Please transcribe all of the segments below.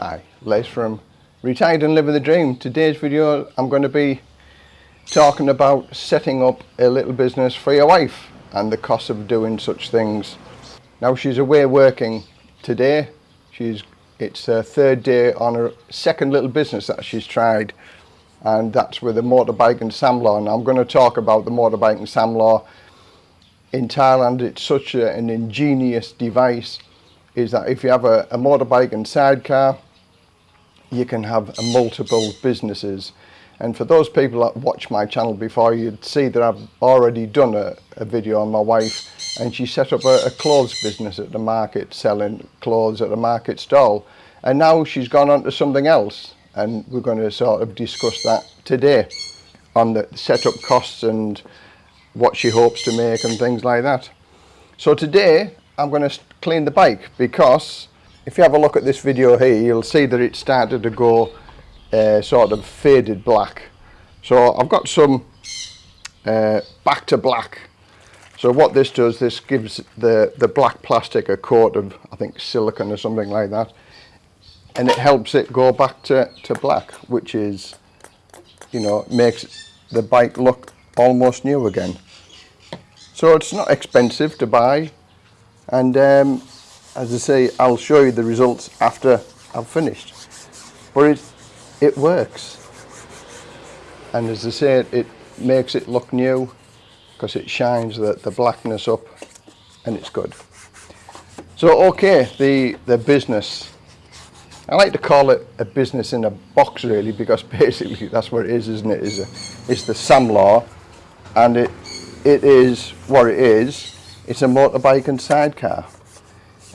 Hi, Les from Retired and Living the Dream. Today's video I'm going to be talking about setting up a little business for your wife and the cost of doing such things. Now she's away working today. She's It's her third day on her second little business that she's tried and that's with a motorbike and Samlaw. And I'm going to talk about the motorbike and Samlaw in Thailand. It's such a, an ingenious device is that if you have a, a motorbike and sidecar you can have multiple businesses and for those people that watch my channel before you'd see that I've already done a, a video on my wife and she set up a, a, clothes business at the market selling clothes at a market stall and now she's gone on to something else and we're going to sort of discuss that today on the setup costs and what she hopes to make and things like that. So today I'm going to clean the bike because if you have a look at this video here you'll see that it started to go uh, sort of faded black. So I've got some uh, back to black. So what this does this gives the the black plastic a coat of I think silicon or something like that. And it helps it go back to, to black which is you know makes the bike look almost new again. So it's not expensive to buy. And um, as I say I'll show you the results after I've finished. But it it works. And as I say it, makes it look new because it shines the, the blackness up and it's good. So okay the the business. I like to call it a business in a box really because basically that's what it is isn't it? Is a it's the Samlaw and it it is what it is. It's a motorbike and sidecar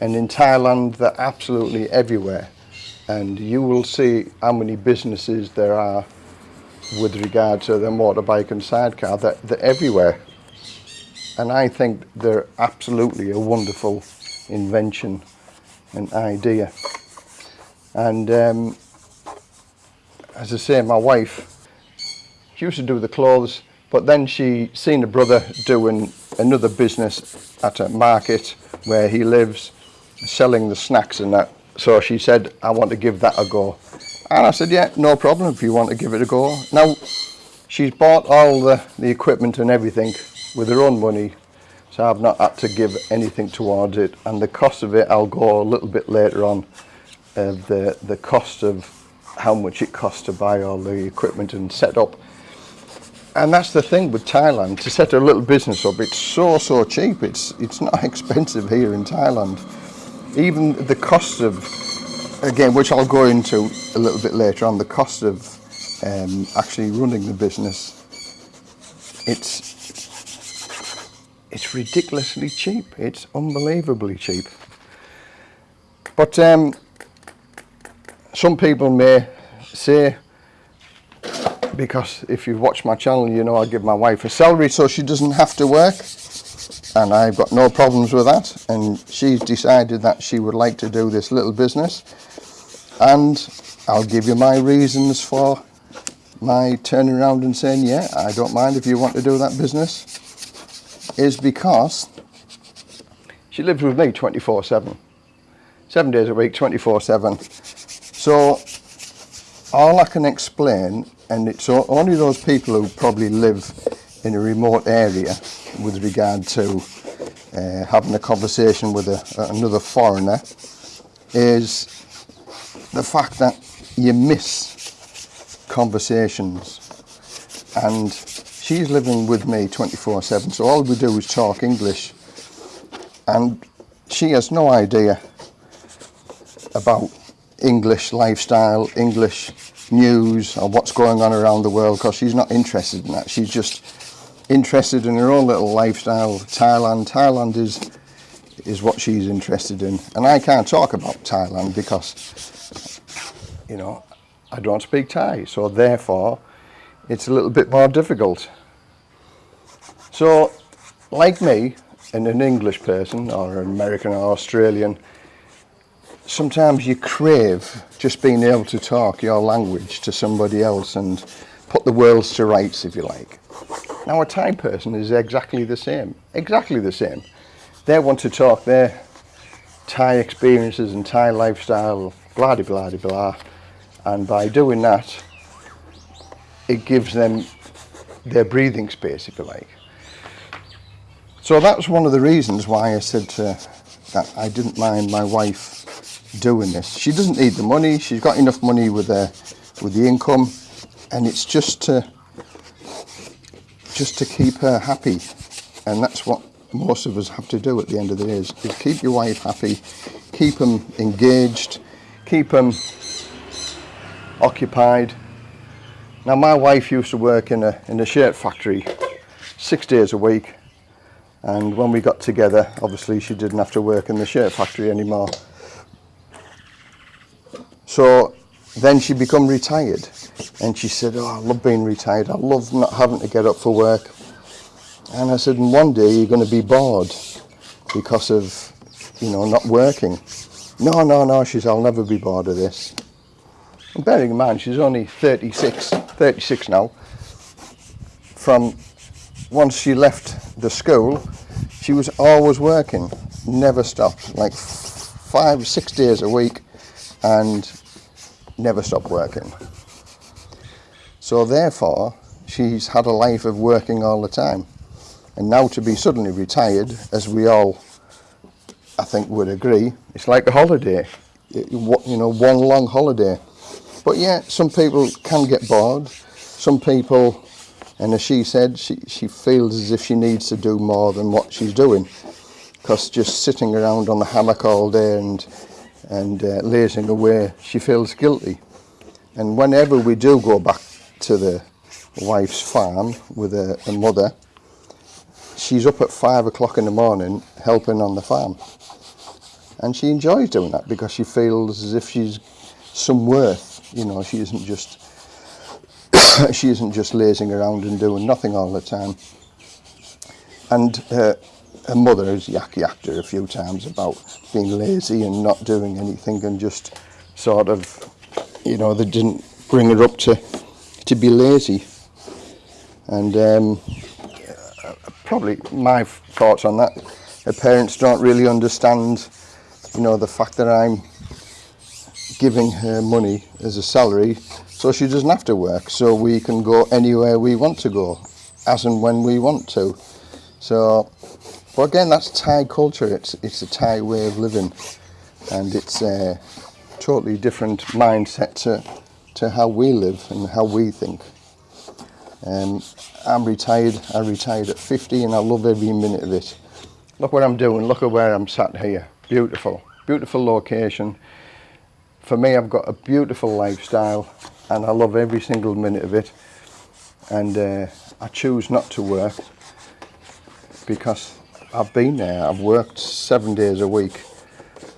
and in Thailand they're absolutely everywhere. And you will see how many businesses there are with regard to the motorbike and sidecar they're, they're everywhere. And I think they're absolutely a wonderful invention and idea. And um, as I say my wife she used to do the clothes but then she seen a brother doing another business at a market where he lives selling the snacks and that. So she said, I want to give that a go. And I said, yeah, no problem if you want to give it a go. Now, she's bought all the, the equipment and everything with her own money. So I've not had to give anything towards it. And the cost of it, I'll go a little bit later on. Uh, the, the cost of how much it costs to buy all the equipment and set up. And that's the thing with Thailand, to set a little business up, it's so, so cheap. It's, it's not expensive here in Thailand even the cost of, again, which I'll go into a little bit later on, the cost of um, actually running the business, it's it's ridiculously cheap. It's unbelievably cheap. But um, some people may say, because if you've watched my channel, you know I give my wife a salary so she doesn't have to work and I've got no problems with that. And she's decided that she would like to do this little business. And I'll give you my reasons for my turning around and saying yeah I don't mind if you want to do that business is because she lives with me 24 7 seven days a week 24 7 so all I can explain and it's only those people who probably live in a remote area with regard to uh, having a conversation with a, another foreigner is the fact that you miss conversations. And she's living with me 24 7 so all we do is talk English. And she has no idea about English lifestyle English news or what's going on around the world because she's not interested in that. She's just interested in her own little lifestyle Thailand. Thailand is is what she's interested in. And I can't talk about Thailand because you know I don't speak Thai. So therefore it's a little bit more difficult. So like me and an English person or an American or Australian sometimes you crave just being able to talk your language to somebody else and put the worlds to rights if you like now a Thai person is exactly the same, exactly the same. They want to talk their Thai experiences and Thai lifestyle blah de blah de blah. And by doing that, it gives them their breathing space, if you like. So that was one of the reasons why I said to, that I didn't mind my wife doing this. She doesn't need the money. She's got enough money with the with the income, and it's just to just to keep her happy, and that's what most of us have to do at the end of the day is, is keep your wife happy, keep them engaged, keep them occupied. Now my wife used to work in a in a shirt factory six days a week and when we got together obviously she didn't have to work in the shirt factory anymore. So then she become retired and she said, oh, I love being retired. I love not having to get up for work. And I said, one day you're going to be bored because of, you know, not working. No, no, no, she said, I'll never be bored of this. And bearing in mind, she's only 36, 36 now. From once she left the school, she was always working, never stopped, like five, six days a week, and never stopped working. So therefore, she's had a life of working all the time. And now to be suddenly retired, as we all, I think, would agree, it's like a holiday. You know, one long holiday. But yeah, some people can get bored. Some people, and as she said, she, she feels as if she needs to do more than what she's doing. Because just sitting around on the hammock all day and, and uh, lazing away, she feels guilty. And whenever we do go back to the wife's farm with a mother, she's up at five o'clock in the morning helping on the farm. And she enjoys doing that because she feels as if she's some worth. You know, she isn't just she isn't just lazing around and doing nothing all the time. And her, her mother has yak yacked her a few times about being lazy and not doing anything and just sort of, you know, they didn't bring her up to to be lazy. And um, probably my thoughts on that, her parents don't really understand, you know, the fact that I'm giving her money as a salary so she doesn't have to work so we can go anywhere we want to go as and when we want to. So but again that's Thai culture. It's it's a Thai way of living. And it's a totally different mindset to to how we live and how we think. Um, I'm retired I retired at 50 and I love every minute of it. Look what I'm doing look at where I'm sat here. Beautiful beautiful location. For me I've got a beautiful lifestyle and I love every single minute of it. And uh, I choose not to work because I've been there. I've worked seven days a week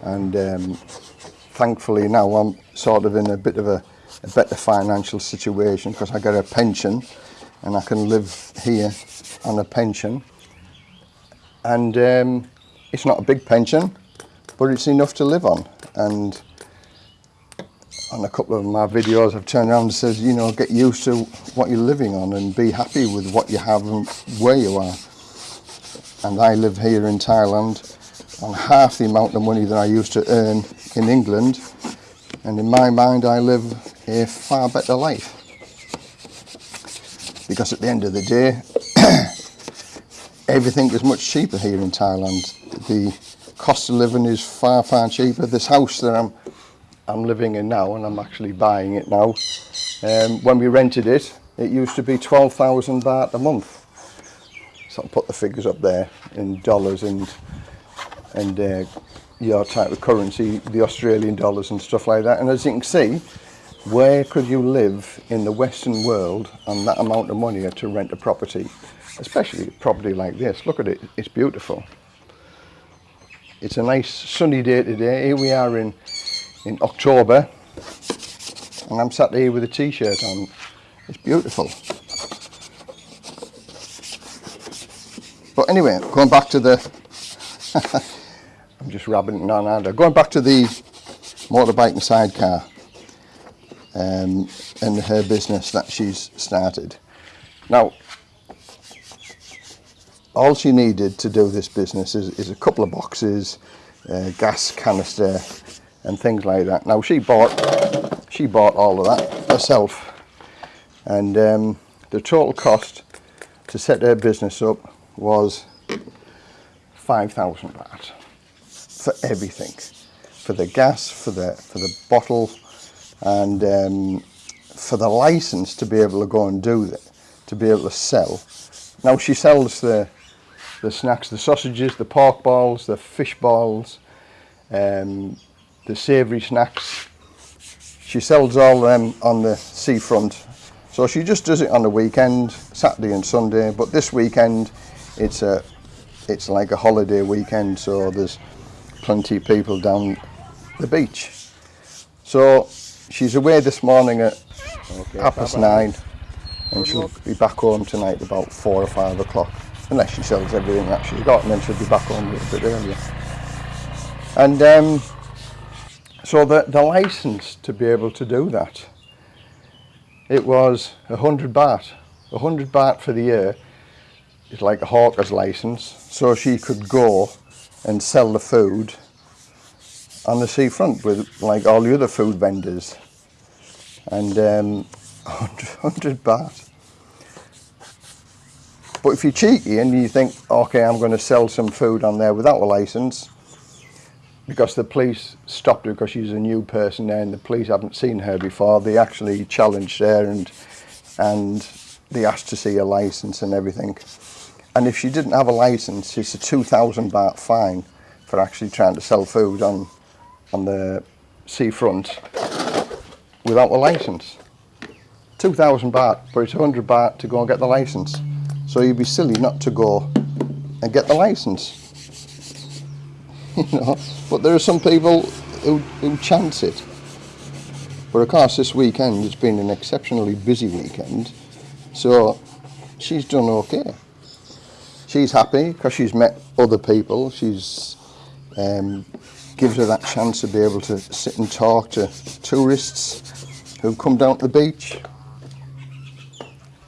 and um, thankfully now I'm sort of in a bit of a, a better financial situation because I get a pension and I can live here on a pension. And um, it's not a big pension but it's enough to live on. And on a couple of my videos I've turned around and said you know get used to what you're living on and be happy with what you have and where you are. And I live here in Thailand on half the amount of money that I used to earn in England. And in my mind I live a far better life. Because at the end of the day everything is much cheaper here in Thailand. The cost of living is far far cheaper. This house that I'm I'm living in now and I'm actually buying it now um, when we rented it it used to be 12,000 baht a month. So I'll put the figures up there in dollars and and uh, your type of currency the Australian dollars and stuff like that. And as you can see where could you live in the Western world on that amount of money to rent a property especially a property like this? Look at it it's beautiful. It's a nice sunny day today. Here we are in in October and I'm sat here with a t-shirt on. It's beautiful. But anyway going back to the I'm just rabbiting on under going back to the motorbike and sidecar um, and her business that she's started. Now all she needed to do this business is, is a couple of boxes uh, gas canister and things like that. Now she bought she bought all of that herself, and um, the total cost to set her business up was five thousand baht for everything, for the gas, for the for the bottle, and um, for the license to be able to go and do that, to be able to sell. Now she sells the the snacks, the sausages, the pork balls, the fish balls, um, the savoury snacks. She sells all them on the seafront. So she just does it on the weekend, Saturday and Sunday. But this weekend, it's a, it's like a holiday weekend. So there's plenty of people down the beach. So she's away this morning at okay, half past nine, and she'll be back home tonight about four or five o'clock unless she sells everything that she's got and then she'll be back home a little bit earlier. And um, so the, the license to be able to do that, it was a hundred baht. A hundred baht for the year is like a hawker's license. So she could go and sell the food on the seafront with like all the other food vendors. And um, 100 baht but if you're cheeky and you think, okay, I'm going to sell some food on there without a license, because the police stopped her because she's a new person there and the police haven't seen her before, they actually challenged her and and they asked to see a license and everything. And if she didn't have a license, it's a 2,000 baht fine for actually trying to sell food on on the seafront without a license. 2,000 baht, but it's 100 baht to go and get the license. So you'd be silly not to go and get the license. you know, but there are some people who, who chance it. But of course, this weekend has been an exceptionally busy weekend, so she's done okay. She's happy because she's met other people. She's um, gives her that chance to be able to sit and talk to tourists who've come down to the beach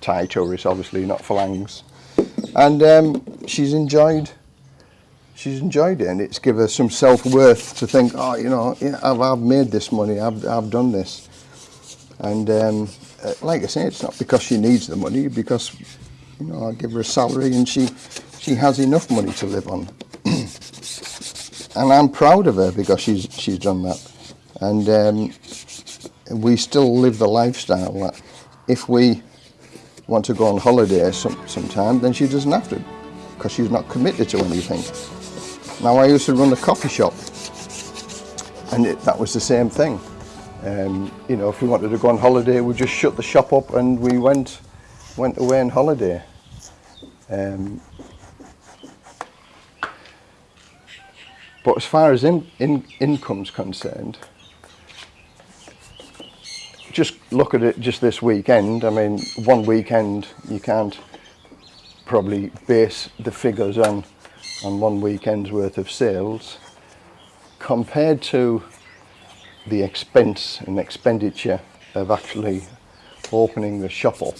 Thai tourists, obviously, not Falangs. And um, she's enjoyed she's enjoyed it and it's given her some self-worth to think, oh, you know, yeah, I've, I've made this money, I've, I've done this. And um, uh, like I say, it's not because she needs the money, because, you know, I give her a salary and she, she has enough money to live on. And I'm proud of her because she's, she's done that. And um, we still live the lifestyle that if we want to go on holiday some, sometime, then she doesn't have to because she's not committed to anything. Now I used to run a coffee shop and it, that was the same thing. Um, you know, if we wanted to go on holiday, we just shut the shop up and we went went away on holiday. Um, but as far as in, in, income's concerned, just look at it just this weekend. I mean, one weekend you can't probably base the figures on on one weekend's worth of sales compared to the expense and expenditure of actually opening the shop up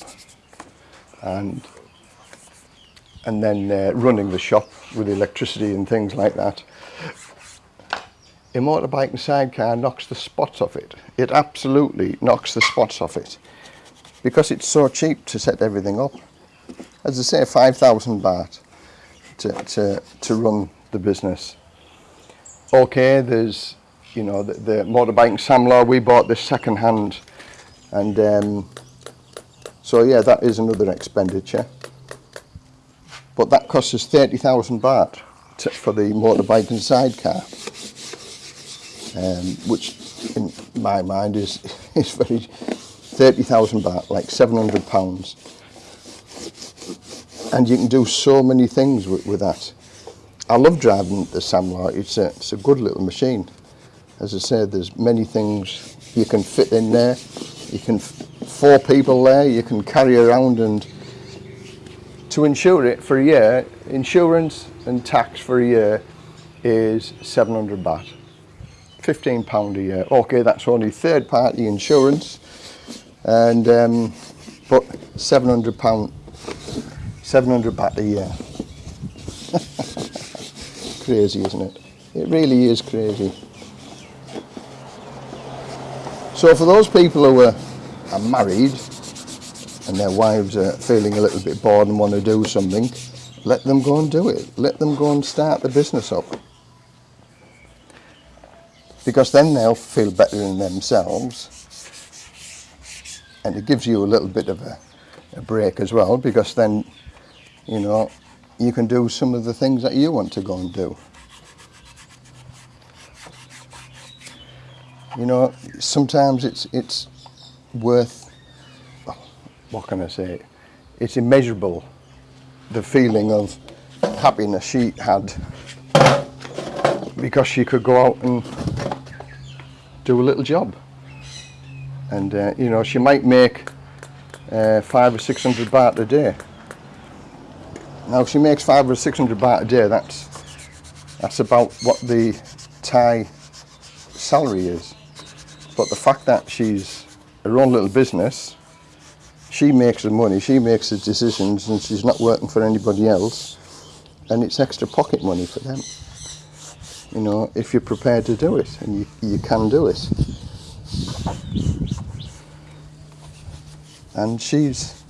and and then uh, running the shop with electricity and things like that a motorbike and sidecar knocks the spots off it. It absolutely knocks the spots off it because it's so cheap to set everything up. As I say, 5,000 baht to, to, to run the business. Okay, there's, you know, the, the motorbike Samlar, we bought this second hand and um, so yeah, that is another expenditure. But that costs us 30,000 baht to, for the motorbike and sidecar um, which in my mind is, is very 30,000 baht, like 700 pounds. And you can do so many things with, with that. I love driving the Samlar, it's a, it's a good little machine. As I said, there's many things you can fit in there. You can, four people there, you can carry around and to insure it for a year, insurance and tax for a year is 700 baht. 15 pound a year. Okay, that's only third party insurance and um, but 700 pound 700 baht a year. crazy, isn't it? It really is crazy. So for those people who are, are married and their wives are feeling a little bit bored and want to do something, let them go and do it. Let them go and start the business up. Because then they'll feel better in themselves and it gives you a little bit of a, a break as well because then, you know, you can do some of the things that you want to go and do. You know, sometimes it's it's worth. Oh, what can I say? It's immeasurable. The feeling of happiness she had because she could go out and do a little job, and uh, you know she might make uh, five or six hundred baht a day. Now, if she makes five or six hundred baht a day, that's that's about what the Thai salary is. But the fact that she's her own little business, she makes the money, she makes the decisions, and she's not working for anybody else, and it's extra pocket money for them. You know, if you're prepared to do it, and you, you can do it. And she's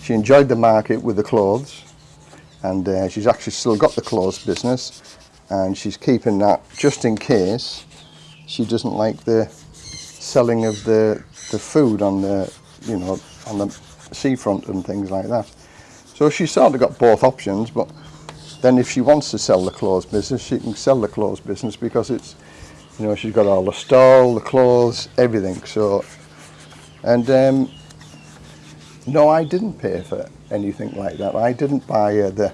she enjoyed the market with the clothes, and uh, she's actually still got the clothes business, and she's keeping that just in case she doesn't like the selling of the the food on the you know on the seafront and things like that. So she's sort of got both options, but then if she wants to sell the clothes business, she can sell the clothes business because it's you know she's got all the stall, the clothes, everything. So and um, no, I didn't pay for anything like that. I didn't buy uh, the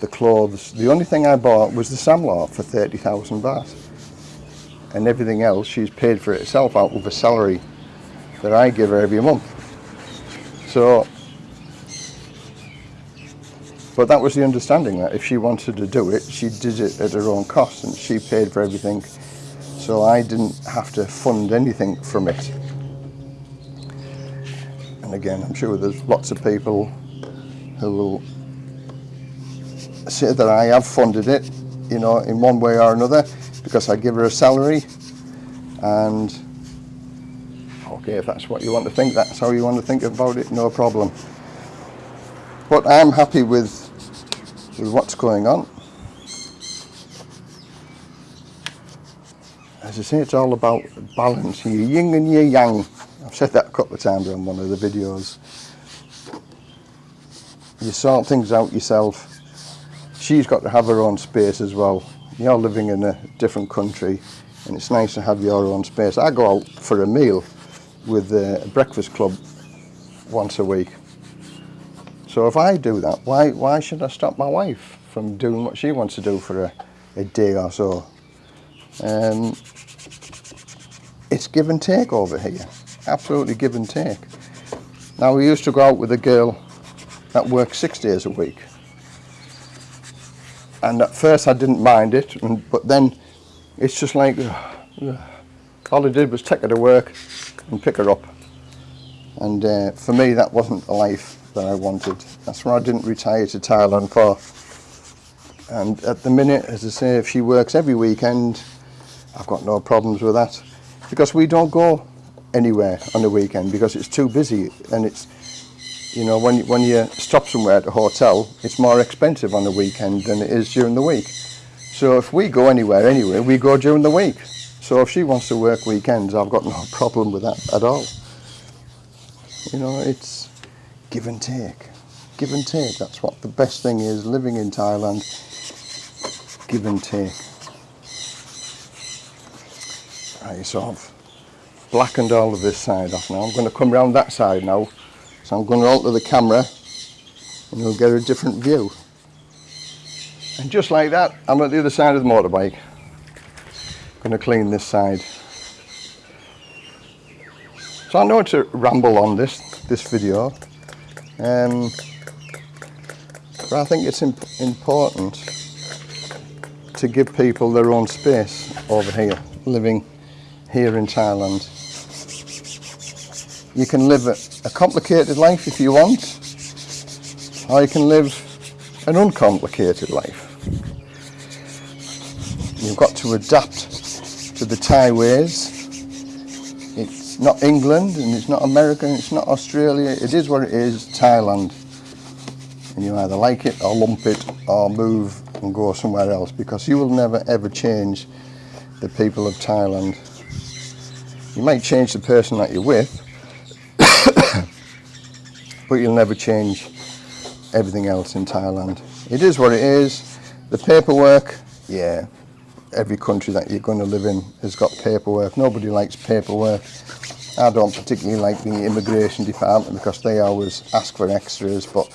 the clothes. The only thing I bought was the samlar for thirty thousand baht and everything else she's paid for it herself out of a salary that I give her every month. So, but that was the understanding that if she wanted to do it, she did it at her own cost and she paid for everything. So I didn't have to fund anything from it. And again, I'm sure there's lots of people who will say that I have funded it, you know, in one way or another because I give her a salary and okay if that's what you want to think that's how you want to think about it no problem but I'm happy with with what's going on. As I say it's all about balance. Your yin and your yang. I've said that a couple of times on one of the videos. You sort things out yourself. She's got to have her own space as well. You're living in a different country and it's nice to have your own space. I go out for a meal with uh, the breakfast club once a week. So if I do that, why, why should I stop my wife from doing what she wants to do for a, a day or so? Um, it's give and take over here, absolutely give and take. Now we used to go out with a girl that worked six days a week and at first I didn't mind it and, but then it's just like all I did was take her to work and pick her up and uh, for me that wasn't the life that I wanted that's why I didn't retire to Thailand for and at the minute as I say if she works every weekend I've got no problems with that because we don't go anywhere on the weekend because it's too busy and it's you know, when, when you stop somewhere at a hotel, it's more expensive on the weekend than it is during the week. So if we go anywhere anyway, we go during the week. So if she wants to work weekends, I've got no problem with that at all. You know, it's give and take. Give and take. That's what the best thing is living in Thailand. Give and take. Right, so I've blackened all of this side off now. I'm going to come around that side now so I'm going to alter the camera and you'll get a different view. And just like that, I'm at the other side of the motorbike. I'm Going to clean this side. So I know it's a ramble on this, this video. Um, but I think it's imp important to give people their own space over here, living here in Thailand. You can live a, a complicated life if you want, or you can live an uncomplicated life. You've got to adapt to the Thai ways not England and it's not America and it's not Australia. It is what it is, Thailand. And you either like it or lump it or move and go somewhere else because you will never ever change the people of Thailand. You might change the person that you're with, but you'll never change everything else in Thailand. It is what it is. The paperwork, yeah, every country that you're going to live in has got paperwork. Nobody likes paperwork. I don't particularly like the immigration department because they always ask for extras, but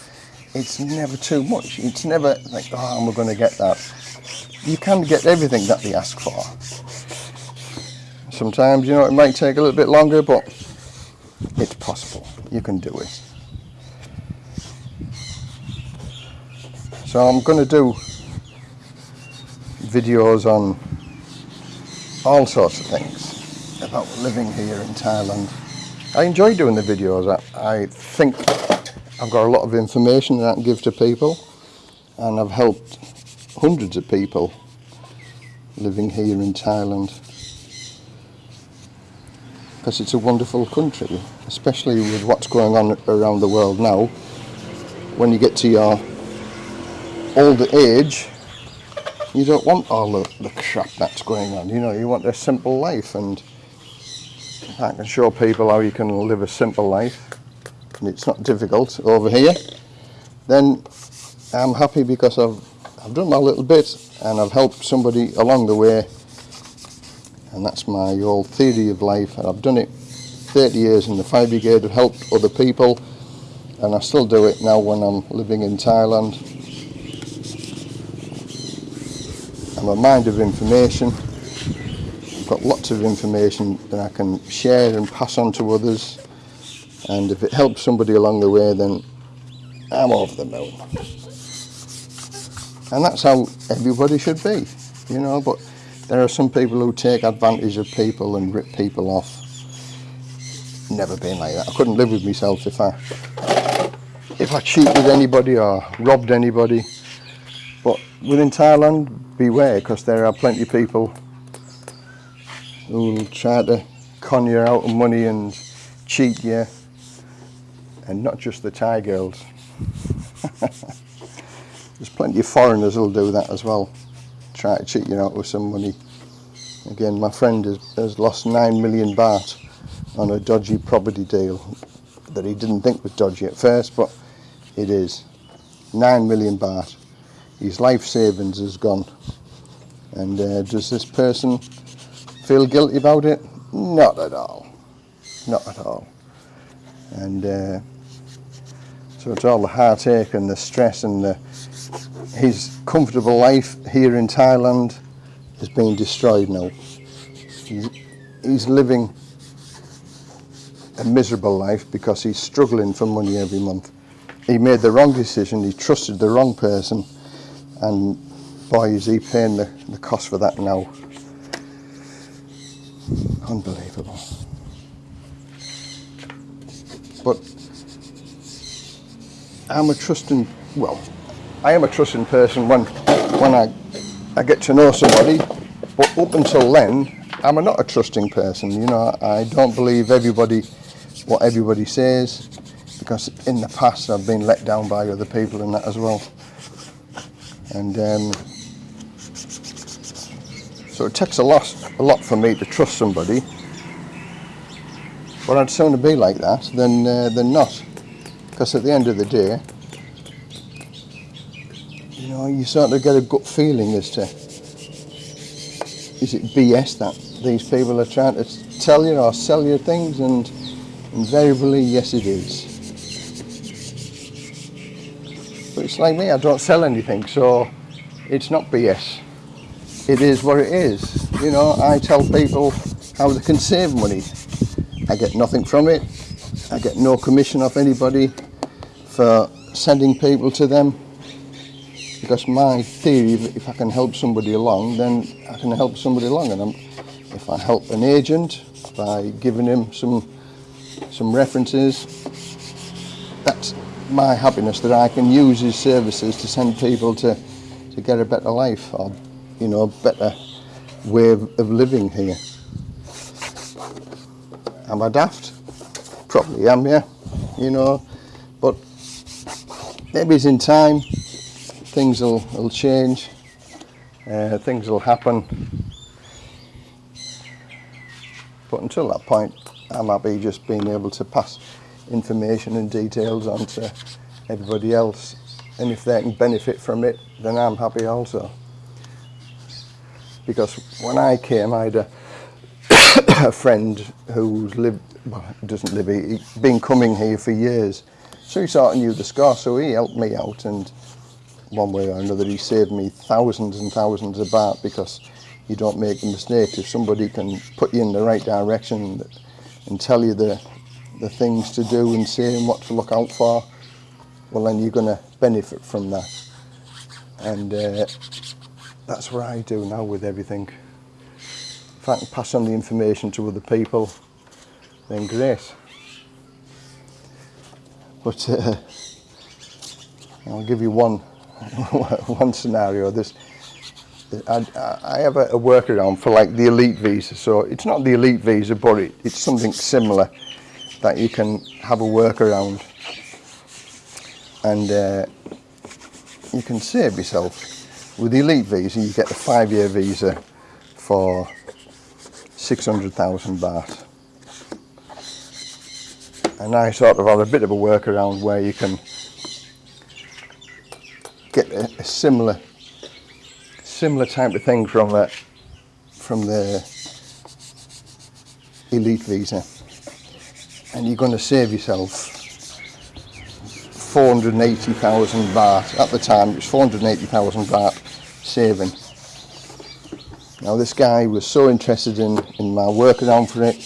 it's never too much. It's never like, oh, I'm going to get that. You can get everything that they ask for. Sometimes, you know, it might take a little bit longer, but it's possible. You can do it. So I'm going to do videos on all sorts of things about living here in Thailand. I enjoy doing the videos. I, I think I've got a lot of information that I can give to people and I've helped hundreds of people living here in Thailand because it's a wonderful country especially with what's going on around the world now when you get to your older age you don't want all the, the crap that's going on you know you want a simple life and I can show people how you can live a simple life. And it's not difficult over here, then I'm happy because I've, I've done my little bit and I've helped somebody along the way. And that's my old theory of life. And I've done it 30 years in the fire brigade, I've helped other people. And I still do it now when I'm living in Thailand. I'm a mind of information. Of information that I can share and pass on to others. And if it helps somebody along the way then I'm over the moon. And that's how everybody should be you know but there are some people who take advantage of people and rip people off. Never been like that. I couldn't live with myself if I if I cheated anybody or robbed anybody. But within Thailand beware because there are plenty of people who will try to con you out of money and cheat you and not just the Thai girls. There's plenty of foreigners who'll do that as well, try to cheat you out with some money. Again, my friend has, has lost 9 million baht on a dodgy property deal that he didn't think was dodgy at first, but it is. 9 million baht. His life savings has gone. And uh, does this person feel guilty about it? Not at all. Not at all. And uh, so it's all the heartache and the stress and the, his comfortable life here in Thailand is being destroyed now. He's, he's living a miserable life because he's struggling for money every month. He made the wrong decision, he trusted the wrong person and boy is he paying the, the cost for that now. Unbelievable. But I'm a trusting, well, I am a trusting person when, when I, I get to know somebody, but up until then, I'm not a trusting person, you know, I don't believe everybody, what everybody says, because in the past I've been let down by other people and that as well. And um, so it takes a lot, a lot for me to trust somebody, but I'd sooner be like that than, uh, than not. Because at the end of the day you know you sort of get a gut feeling as to is it BS that these people are trying to tell you or sell you things? And invariably yes it is. But it's like me I don't sell anything so it's not BS it is what it is. You know I tell people how they can save money. I get nothing from it. I get no commission off anybody for sending people to them. Because my theory if I can help somebody along then I can help somebody along. And I'm, if I help an agent by giving him some some references that's my happiness that I can use his services to send people to to get a better life. Or you know a better way of, of living here am I daft? Probably am, yeah. You know, but maybe it's in time. Things will, will change. Uh, things will happen. But until that point, I'm happy just being able to pass information and details on to everybody else. And if they can benefit from it, then I'm happy also. Because when I came, I had a, a friend who's lived, well, doesn't live here, he's been coming here for years. So he sort of knew the score, so he helped me out and one way or another he saved me thousands and thousands of baht because you don't make the mistake. If somebody can put you in the right direction and tell you the, the things to do and say and what to look out for, well then you're going to benefit from that. And uh, that's what I do now with everything. If I can pass on the information to other people, then great. But uh, I'll give you one one scenario. This I, I have a, a workaround for like the elite visa. So it's not the elite visa, but it, it's something similar that you can have a workaround and uh, you can save yourself. With the elite visa, you get the five-year visa for 600,000 baht. And I sort of have a bit of a workaround where you can get a, a similar similar type of thing from that from the elite visa. And you're going to save yourself 480,000 baht. At the time it was 480,000 baht saving now this guy was so interested in in my workaround for it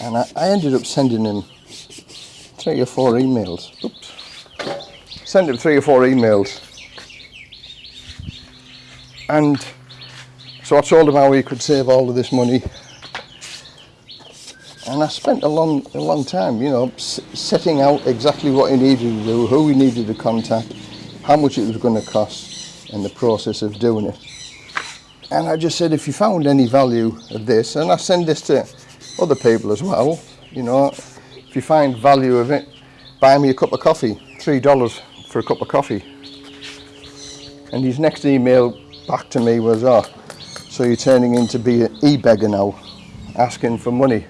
and I, I ended up sending him three or four emails. Oops. Sent him three or four emails. And so I told him how he could save all of this money. And I spent a long a long time you know setting out exactly what he needed to do who he needed to contact how much it was going to cost and the process of doing it and I just said if you found any value of this and I send this to other people as well you know if you find value of it buy me a cup of coffee three dollars for a cup of coffee and his next email back to me was, oh, so you're turning into be an e-beggar now, asking for money.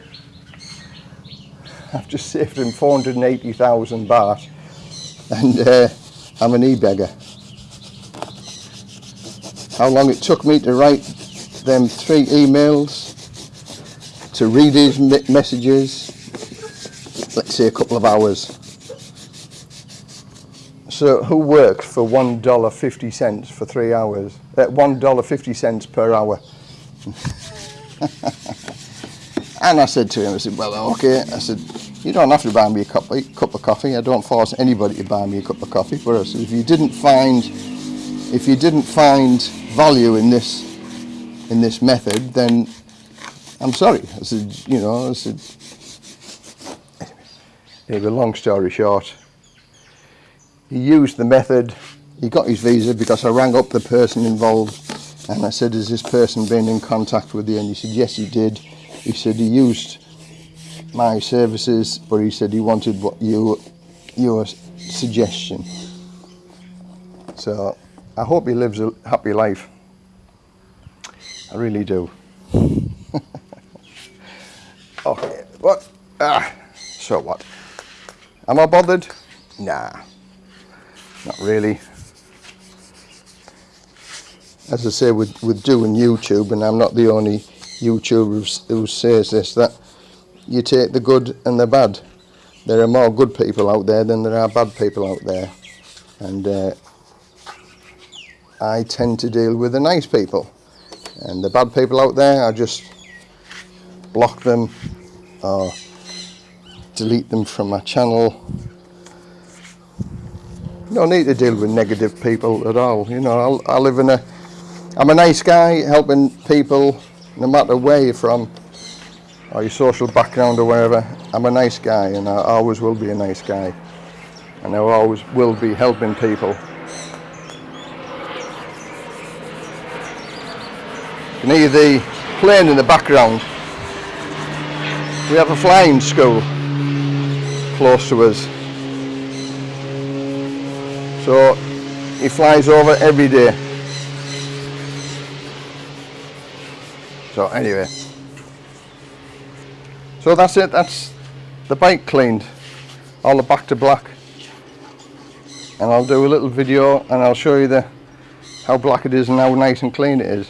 I've just saved him 480,000 baht and uh, I'm an e-beggar. How long it took me to write them three emails, to read his messages, let's say a couple of hours. So who works for one dollar fifty cents for three hours? At uh, one dollar fifty cents per hour. and I said to him, I said, well, okay. I said, you don't have to buy me a cup, a cup of coffee. I don't force anybody to buy me a cup of coffee. Said, if you didn't find, if you didn't find value in this, in this method, then I'm sorry. I said, you know, I said. Anyway, long story short, he used the method, he got his visa because I rang up the person involved and I said, has this person been in contact with you? And he said, yes, he did. He said he used my services, but he said he wanted what you, your suggestion. So I hope he lives a happy life. I really do. okay, what? Ah, so what? Am I bothered? Nah. Not really. As I say, with, with doing YouTube, and I'm not the only YouTuber who says this, that you take the good and the bad. There are more good people out there than there are bad people out there. And uh, I tend to deal with the nice people. And the bad people out there, I just block them or delete them from my channel no need to deal with negative people at all. You know, I, I live in a, I'm a nice guy helping people no matter where you're from or your social background or wherever. I'm a nice guy and I always will be a nice guy. And I always will be helping people. Can hear the plane in the background. We have a flying school close to us. So he flies over every day. So anyway. So that's it, that's the bike cleaned. All the back to black. And I'll do a little video and I'll show you the how black it is and how nice and clean it is.